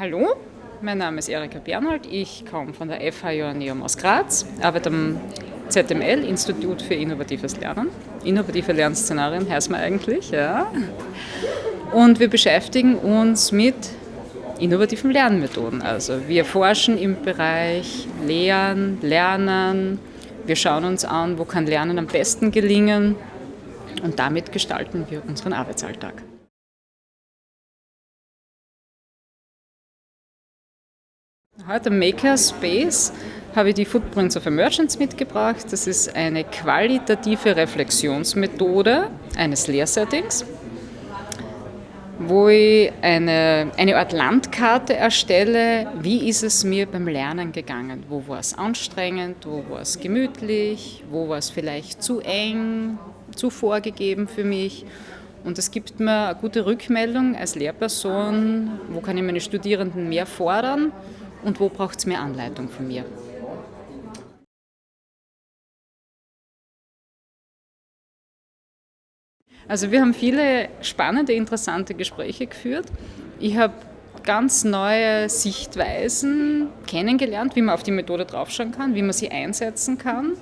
Hallo, mein Name ist Erika Bernhold. Ich komme von der FH Joanneum aus Graz, arbeite am ZML, Institut für innovatives Lernen. Innovative Lernszenarien heißt man eigentlich, ja. Und wir beschäftigen uns mit innovativen Lernmethoden. Also wir forschen im Bereich Lehren, Lernen. Wir schauen uns an, wo kann Lernen am besten gelingen und damit gestalten wir unseren Arbeitsalltag. Heute im Makerspace habe ich die Footprints of Emergence mitgebracht. Das ist eine qualitative Reflexionsmethode eines Lehrsettings, wo ich eine, eine Art Landkarte erstelle. Wie ist es mir beim Lernen gegangen? Wo war es anstrengend? Wo war es gemütlich? Wo war es vielleicht zu eng, zu vorgegeben für mich? Und es gibt mir eine gute Rückmeldung als Lehrperson, wo kann ich meine Studierenden mehr fordern und wo braucht es mehr Anleitung von mir. Also wir haben viele spannende, interessante Gespräche geführt. Ich habe ganz neue Sichtweisen kennengelernt, wie man auf die Methode draufschauen kann, wie man sie einsetzen kann.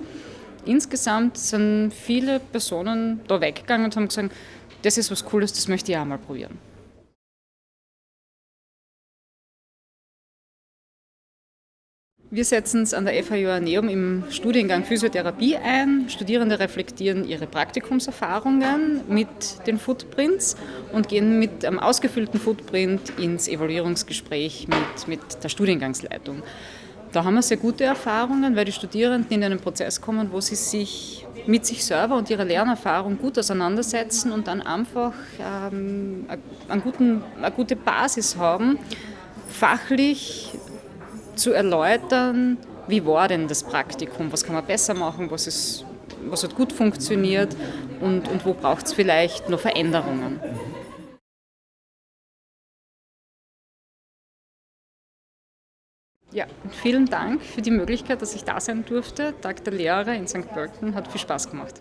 Insgesamt sind viele Personen da weggegangen und haben gesagt, das ist was Cooles, das möchte ich auch mal probieren. Wir setzen es an der FH Joanneum im Studiengang Physiotherapie ein. Studierende reflektieren ihre Praktikumserfahrungen mit den Footprints und gehen mit einem ausgefüllten Footprint ins Evaluierungsgespräch mit, mit der Studiengangsleitung. Da haben wir sehr gute Erfahrungen, weil die Studierenden in einen Prozess kommen, wo sie sich mit sich selber und ihrer Lernerfahrung gut auseinandersetzen und dann einfach ähm, einen guten, eine gute Basis haben, fachlich zu erläutern, wie war denn das Praktikum, was kann man besser machen, was, ist, was hat gut funktioniert und, und wo braucht es vielleicht noch Veränderungen. Ja, vielen Dank für die Möglichkeit, dass ich da sein durfte. Tag der Lehrer in St. Pölten hat viel Spaß gemacht.